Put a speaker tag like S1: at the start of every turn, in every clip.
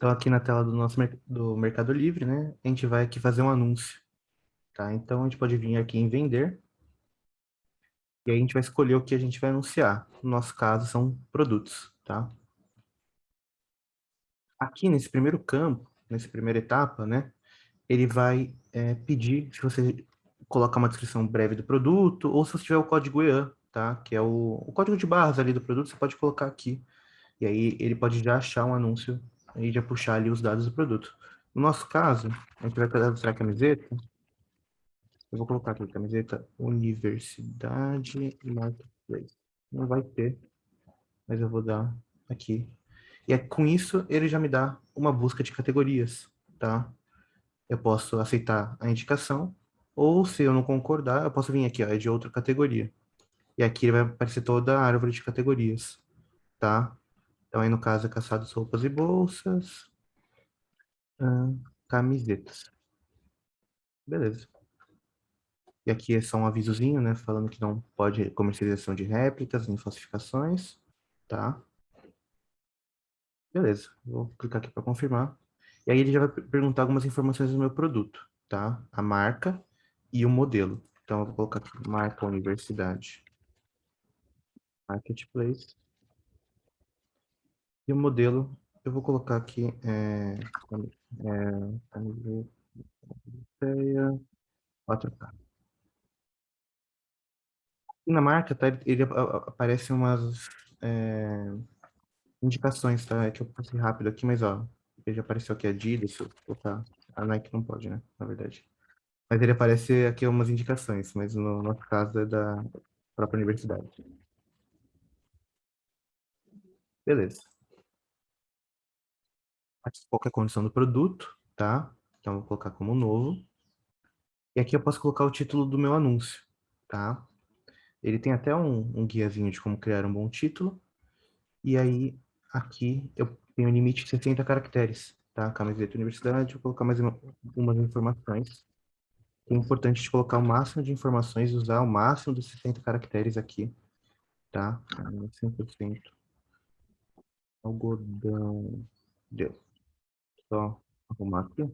S1: Então, aqui na tela do nosso do Mercado Livre, né, a gente vai aqui fazer um anúncio, tá? Então, a gente pode vir aqui em vender, e aí a gente vai escolher o que a gente vai anunciar. No nosso caso, são produtos, tá? Aqui nesse primeiro campo, nessa primeira etapa, né, ele vai é, pedir se você colocar uma descrição breve do produto, ou se você tiver o código EAN, tá? Que é o, o código de barras ali do produto, você pode colocar aqui. E aí ele pode já achar um anúncio e já puxar ali os dados do produto. No nosso caso, a gente vai cadastrar a camiseta. Eu vou colocar aqui, camiseta Universidade Marketplace. Não vai ter, mas eu vou dar aqui. E é, com isso, ele já me dá uma busca de categorias, tá? Eu posso aceitar a indicação, ou se eu não concordar, eu posso vir aqui, ó, é de outra categoria. E aqui vai aparecer toda a árvore de categorias, tá? Então, aí no caso, é caçados, roupas e bolsas, hum, camisetas. Beleza. E aqui é só um avisozinho, né, falando que não pode comercialização de réplicas nem falsificações, tá? Beleza, vou clicar aqui para confirmar. E aí ele já vai perguntar algumas informações do meu produto, tá? A marca e o modelo. Então, eu vou colocar aqui, marca universidade. Marketplace. E o modelo, eu vou colocar aqui, é, é, 4K. E na marca, tá, ele aparece umas é, indicações, tá? É que eu passei rápido aqui, mas ó, ele já apareceu aqui Adidas, se eu colocar, a Nike não pode, né, na verdade. Mas ele aparece aqui umas indicações, mas no nosso caso é da própria universidade. Beleza. Aqui qual a condição do produto, tá? Então, vou colocar como novo. E aqui eu posso colocar o título do meu anúncio, tá? Ele tem até um, um guiazinho de como criar um bom título. E aí, aqui, eu tenho limite de 60 caracteres, tá? Camiseta universidade, vou colocar mais uma, algumas informações. É importante de colocar o máximo de informações usar o máximo dos 60 caracteres aqui, tá? 100% algodão. Deu. Só arrumar aqui.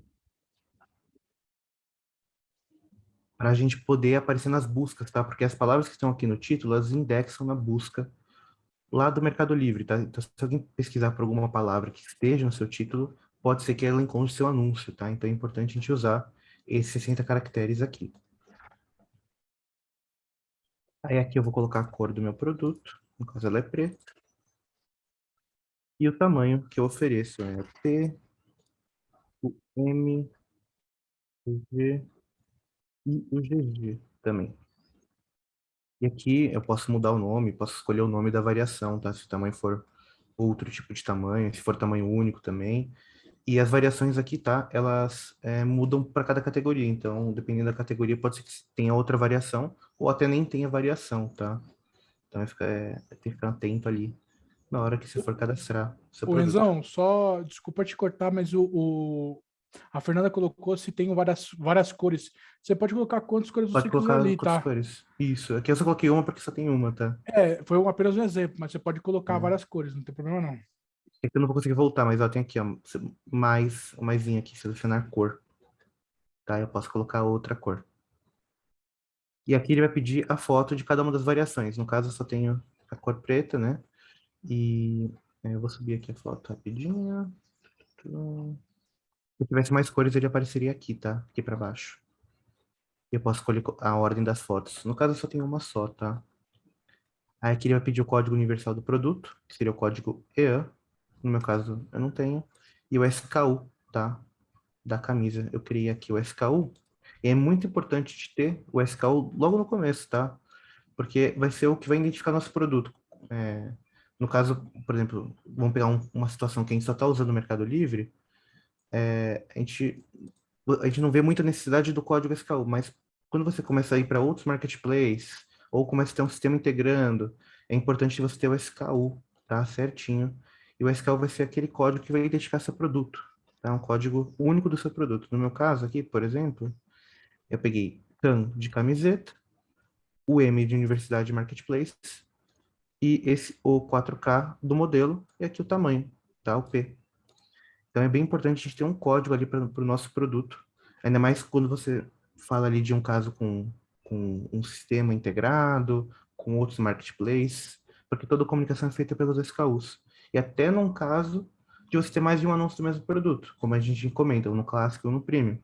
S1: Para a gente poder aparecer nas buscas, tá? Porque as palavras que estão aqui no título, elas indexam na busca lá do Mercado Livre, tá? Então, se alguém pesquisar por alguma palavra que esteja no seu título, pode ser que ela encontre seu anúncio, tá? Então, é importante a gente usar esses 60 caracteres aqui. Aí aqui eu vou colocar a cor do meu produto, no caso ela é preta. E o tamanho que eu ofereço é T, o M, o G e o GG também. E aqui eu posso mudar o nome, posso escolher o nome da variação, tá? Se o tamanho for outro tipo de tamanho, se for tamanho único também. E as variações aqui, tá? Elas é, mudam para cada categoria. Então, dependendo da categoria, pode ser que tenha outra variação ou até nem tenha variação, tá? Então, é, tem que ficar atento ali na hora que você for cadastrar.
S2: Seu o Enzão, só, desculpa te cortar, mas o, o, a Fernanda colocou se tem várias, várias cores. Você pode colocar quantas cores
S1: pode
S2: você
S1: colocar
S2: quiser ali,
S1: tá? cores. Isso, aqui eu só coloquei uma porque só tem uma, tá?
S2: É, foi um, apenas um exemplo, mas você pode colocar hum. várias cores, não tem problema não.
S1: É eu não vou conseguir voltar, mas ó, tem aqui, ó, mais, o maisinho aqui, selecionar cor. Tá, eu posso colocar outra cor. E aqui ele vai pedir a foto de cada uma das variações. No caso, eu só tenho a cor preta, né? E é, eu vou subir aqui a foto rapidinho. Se tivesse mais cores, ele apareceria aqui, tá? Aqui para baixo. Eu posso escolher a ordem das fotos. No caso, eu só tenho uma só, tá? Aí aqui ele vai pedir o código universal do produto, que seria o código EAN. No meu caso, eu não tenho. E o SKU, tá? Da camisa. Eu criei aqui o SKU. E é muito importante de ter o SKU logo no começo, tá? Porque vai ser o que vai identificar nosso produto. É, no caso, por exemplo, vamos pegar um, uma situação que a gente só está usando o Mercado Livre, é, a, gente, a gente não vê muita necessidade do código SKU, mas quando você começa a ir para outros marketplaces, ou começa a ter um sistema integrando, é importante você ter o SKU, tá? Certinho. E o SKU vai ser aquele código que vai identificar seu produto, tá? Um código único do seu produto. No meu caso aqui, por exemplo, eu peguei CAN de camiseta, o M de Universidade Marketplace, e esse o 4K do modelo, e aqui o tamanho, tá? O P. Então é bem importante a gente ter um código ali para o nosso produto, ainda mais quando você fala ali de um caso com, com um sistema integrado, com outros marketplaces, porque toda comunicação é feita pelos SKUs. E até num caso de você ter mais de um anúncio do mesmo produto, como a gente encomenda, no clássico ou no premium.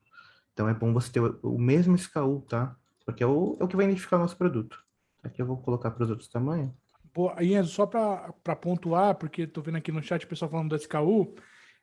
S1: Então é bom você ter o mesmo SKU, tá? Porque é o, é o que vai identificar o nosso produto. Aqui eu vou colocar para os outros tamanhos.
S2: Boa, Enzo, só para pontuar, porque estou vendo aqui no chat o pessoal falando do SKU. Uhum.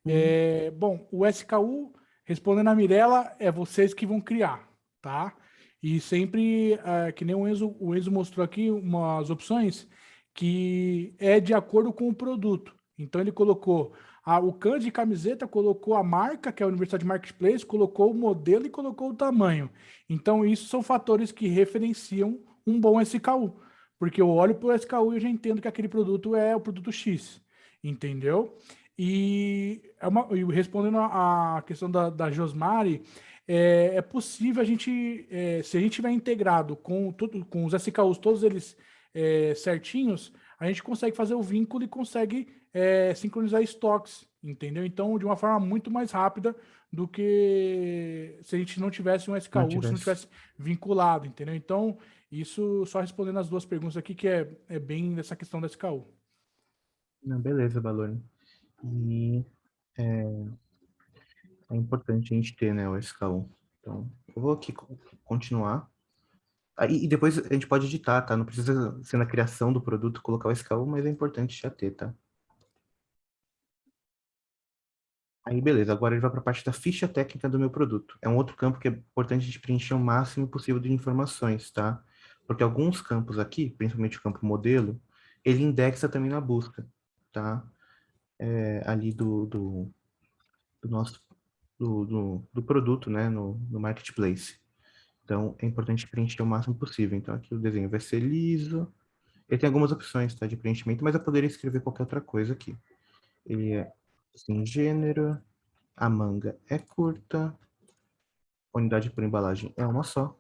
S2: É, bom, o SKU, respondendo a Mirella, é vocês que vão criar, tá? E sempre, é, que nem o Enzo, o Enzo mostrou aqui umas opções que é de acordo com o produto. Então ele colocou a, o can de camiseta, colocou a marca, que é a Universidade Marketplace, colocou o modelo e colocou o tamanho. Então isso são fatores que referenciam um bom SKU. Porque eu olho para o SKU e eu já entendo que aquele produto é o produto X, entendeu? E, é uma, e respondendo a questão da, da Josmari, é, é, possível a gente, é, se a gente tiver integrado com, tudo, com os SKUs, todos eles é, certinhos, a gente consegue fazer o vínculo e consegue é, sincronizar estoques, entendeu? Então, de uma forma muito mais rápida do que se a gente não tivesse um SKU, não tivesse. se não tivesse vinculado, entendeu? Então, isso só respondendo as duas perguntas aqui, que é, é bem nessa questão da SKU.
S1: Não, beleza, Balone. E é, é, importante a gente ter né, o SKU. Então, eu vou aqui continuar. Aí, e depois a gente pode editar, tá? Não precisa ser na criação do produto colocar o SKU, mas é importante já ter, tá? Aí, beleza. Agora ele vai para a parte da ficha técnica do meu produto. É um outro campo que é importante a gente preencher o máximo possível de informações, tá? Porque alguns campos aqui, principalmente o campo modelo, ele indexa também na busca, tá? É, ali do, do, do nosso do, do, do, produto, né, no, no marketplace. Então, é importante preencher o máximo possível. Então, aqui o desenho vai ser liso. Ele tem algumas opções, tá, de preenchimento, mas eu poderia escrever qualquer outra coisa aqui. Ele é sem gênero, a manga é curta, unidade por embalagem é uma só,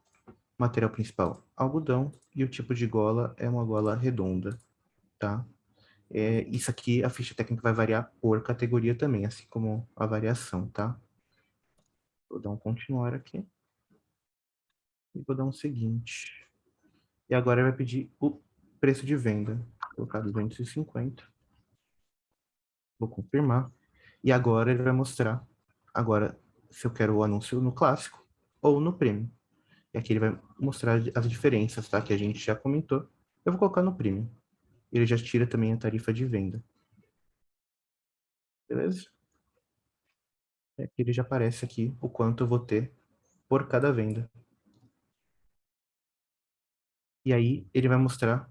S1: Material principal, algodão. E o tipo de gola é uma gola redonda, tá? É, isso aqui, a ficha técnica vai variar por categoria também, assim como a variação, tá? Vou dar um continuar aqui. E vou dar um seguinte. E agora vai pedir o preço de venda. Vou colocar 250. Vou confirmar. E agora ele vai mostrar, agora, se eu quero o anúncio no clássico ou no premium. E aqui ele vai mostrar as diferenças, tá? Que a gente já comentou. Eu vou colocar no Premium. Ele já tira também a tarifa de venda. Beleza? Aqui ele já aparece aqui o quanto eu vou ter por cada venda. E aí ele vai mostrar,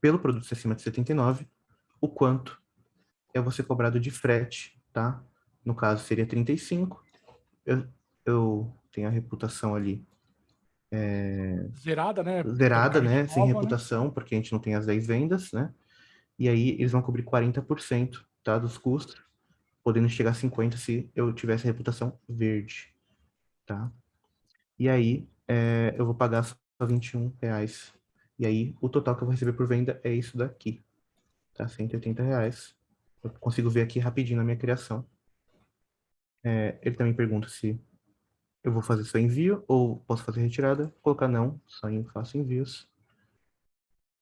S1: pelo produto acima de 79, o quanto é você cobrado de frete, tá? No caso seria 35. Eu, eu tenho a reputação ali é,
S2: zerada, né?
S1: Zerada, né? Sem né? reputação, né? porque a gente não tem as 10 vendas, né? E aí eles vão cobrir 40% tá, dos custos, podendo chegar a 50% se eu tivesse a reputação verde, tá? E aí é, eu vou pagar só 21 reais. E aí o total que eu vou receber por venda é isso daqui, tá? 180 reais. Eu consigo ver aqui rapidinho na minha criação. É, ele também pergunta se eu vou fazer só envio ou posso fazer retirada, colocar não, só faço envios.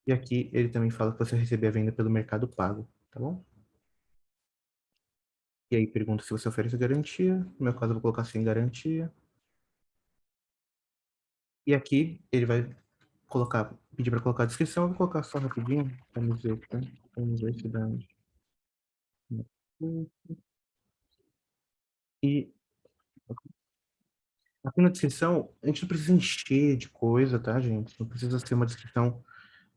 S1: E aqui ele também fala que você receber a venda pelo mercado pago, tá bom? E aí pergunta se você oferece garantia, no meu caso eu vou colocar sem garantia. E aqui ele vai colocar, pedir para colocar a descrição, eu vou colocar só rapidinho, vamos ver, tá? E Aqui na descrição, a gente não precisa encher de coisa, tá, gente? Não precisa ser uma descrição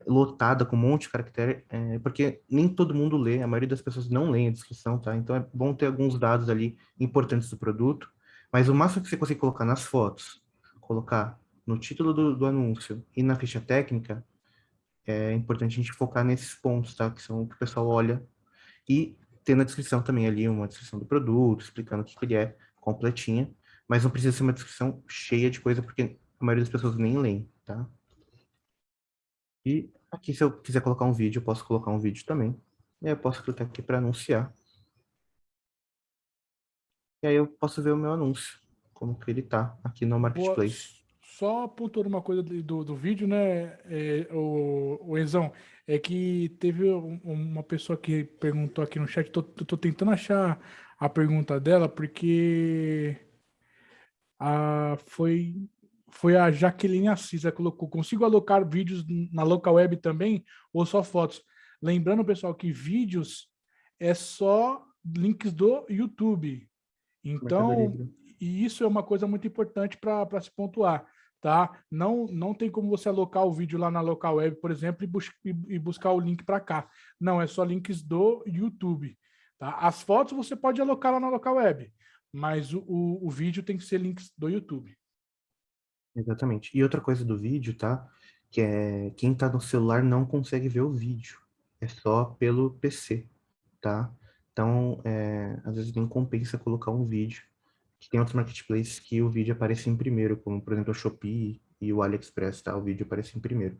S1: lotada com um monte de caractere, é, porque nem todo mundo lê, a maioria das pessoas não lê a descrição, tá? Então é bom ter alguns dados ali importantes do produto, mas o máximo que você consegue colocar nas fotos, colocar no título do, do anúncio e na ficha técnica, é importante a gente focar nesses pontos, tá? Que são o que o pessoal olha. E ter na descrição também ali uma descrição do produto, explicando o que, que ele é, completinha mas não precisa ser uma descrição cheia de coisa, porque a maioria das pessoas nem leem, tá? E aqui, se eu quiser colocar um vídeo, eu posso colocar um vídeo também. E aí eu posso clicar aqui para anunciar. e aí eu posso ver o meu anúncio, como que ele tá aqui no Marketplace.
S2: Boa. Só pontuando uma coisa do, do vídeo, né, é, o, o Enzão, é que teve uma pessoa que perguntou aqui no chat, tô, tô tentando achar a pergunta dela, porque a, foi, foi a Jaqueline Assis, ela colocou, consigo alocar vídeos na local web também ou só fotos? Lembrando, pessoal, que vídeos é só links do YouTube. Então, e isso é uma coisa muito importante para se pontuar, tá? Não, não tem como você alocar o vídeo lá na local web, por exemplo, e, bus e buscar o link para cá. Não, é só links do YouTube. Tá? As fotos você pode alocar lá na local web, mas o, o, o vídeo tem que ser links do YouTube.
S1: Exatamente. E outra coisa do vídeo, tá? Que é quem está no celular não consegue ver o vídeo. É só pelo PC, tá? Então, é, às vezes nem compensa colocar um vídeo. Tem outros marketplaces que o vídeo aparece em primeiro, como por exemplo o Shopee e o AliExpress, tá? O vídeo aparece em primeiro.